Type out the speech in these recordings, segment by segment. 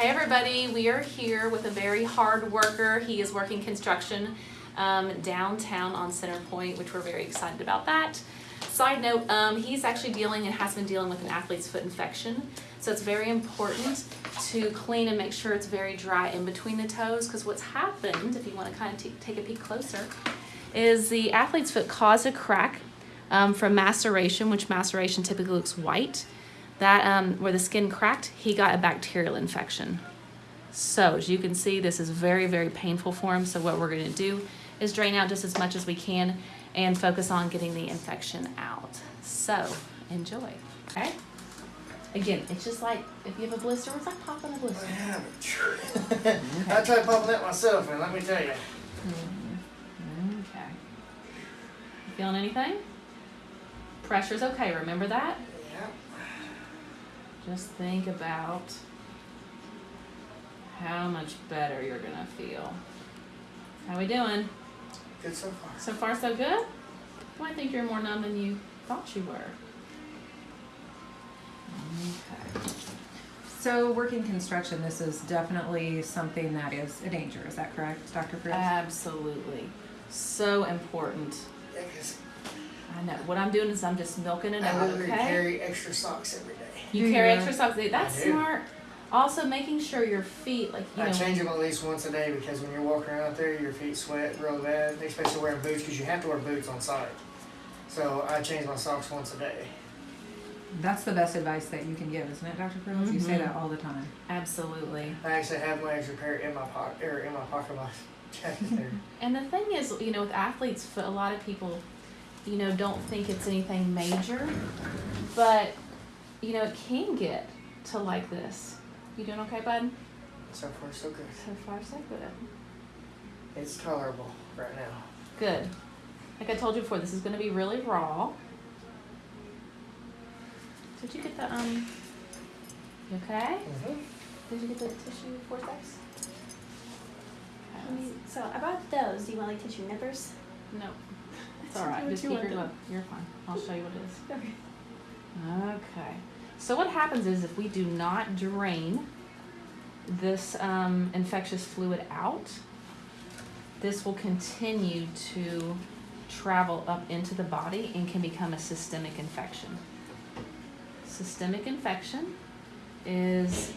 Hey everybody, we are here with a very hard worker. He is working construction um, downtown on Center Point, which we're very excited about that. Side note, um, he's actually dealing and has been dealing with an athlete's foot infection. So it's very important to clean and make sure it's very dry in between the toes because what's happened, if you want to kind of take a peek closer, is the athlete's foot caused a crack um, from maceration, which maceration typically looks white. That um, where the skin cracked, he got a bacterial infection. So as you can see, this is very, very painful for him. So what we're gonna do is drain out just as much as we can and focus on getting the infection out. So enjoy, okay? Again, it's just like if you have a blister, it's like popping a blister. Yeah, but I tried popping that myself, and let me tell you. Okay. You feeling anything? Pressure's okay, remember that? Yeah. Just think about how much better you're gonna feel. How are we doing? Good so far. So far, so good? Well, I think you're more numb than you thought you were. Okay. So working construction, this is definitely something that is a danger, is that correct, Dr. Cruz? Absolutely. So important. Yeah, 'cause I know. What I'm doing is I'm just milking it I out, literally okay? carry extra socks every day. You Do carry you? extra socks. That's I do. smart. Also, making sure your feet, like you I know, change them at least once a day because when you're walking around out there, your feet sweat real bad, especially wearing boots because you have to wear boots on site. So I change my socks once a day. That's the best advice that you can give, isn't it, Dr. Cruz? You say Mhm. that all the time. absolutely. I actually have my extra pair in my pocket, or in my pocket of my jacket there. And the thing is, you know, with athletes, foot, a lot of people, you know, don't think it's anything major, but you know, it can get to like this. You doing okay, bud? so far, so good. So far, so good. It's tolerable right now. Good. Like I told you before, this is going to be really raw. Did you get the um? You okay? Mm-hmm. Did you get the tissue forceps? I mean, So I brought those. Do you want like tissue nippers? No, it's all right. Just you keep your look. You're fine. I'll show you what it is. Okay. Okay. So what happens is if we do not drain this um, infectious fluid out, this will continue to travel up into the body and can become a systemic infection. Systemic infection is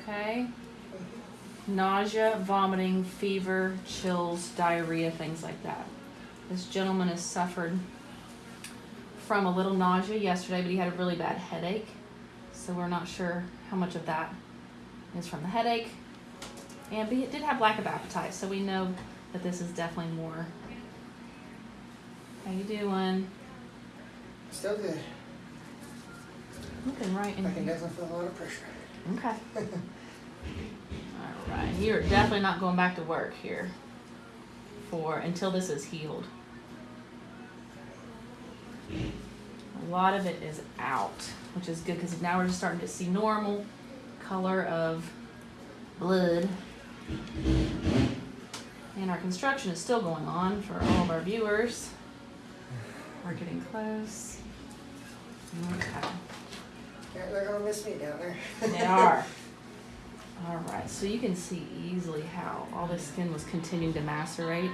okay. Nausea, vomiting, fever, chills, diarrhea, things like that. This gentleman has suffered from a little nausea yesterday, but he had a really bad headache. So we're not sure how much of that is from the headache. And he did have lack of appetite, so we know that this is definitely more. How you doing? Still good. Looking right in I can here. definitely feel a lot of pressure. Okay. Right, you're definitely not going back to work here for until this is healed. A lot of it is out, which is good because now we're just starting to see normal color of blood. And our construction is still going on for all of our viewers. We're getting close. Okay. They're gonna miss me down there. They are. So you can see easily how all this skin was continuing to macerate.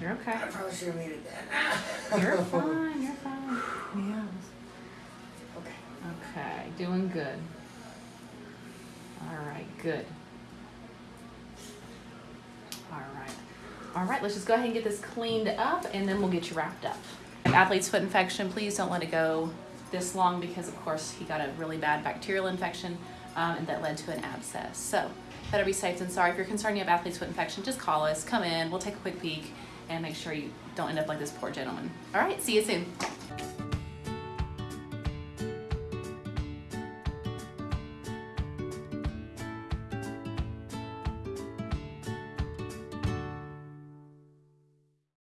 You're okay. I probably should have muted that. You're fine. You're fine. Yeah. Okay. Okay, doing good. All right, good. All right. All right, let's just go ahead and get this cleaned up and then we'll get you wrapped up. Athlete's foot infection, please don't let it go this long because of course he got a really bad bacterial infection um, and that led to an abscess. So better be safe than sorry. If you're concerned you have athlete's foot infection, just call us, come in, we'll take a quick peek and make sure you don't end up like this poor gentleman. All right, see you soon.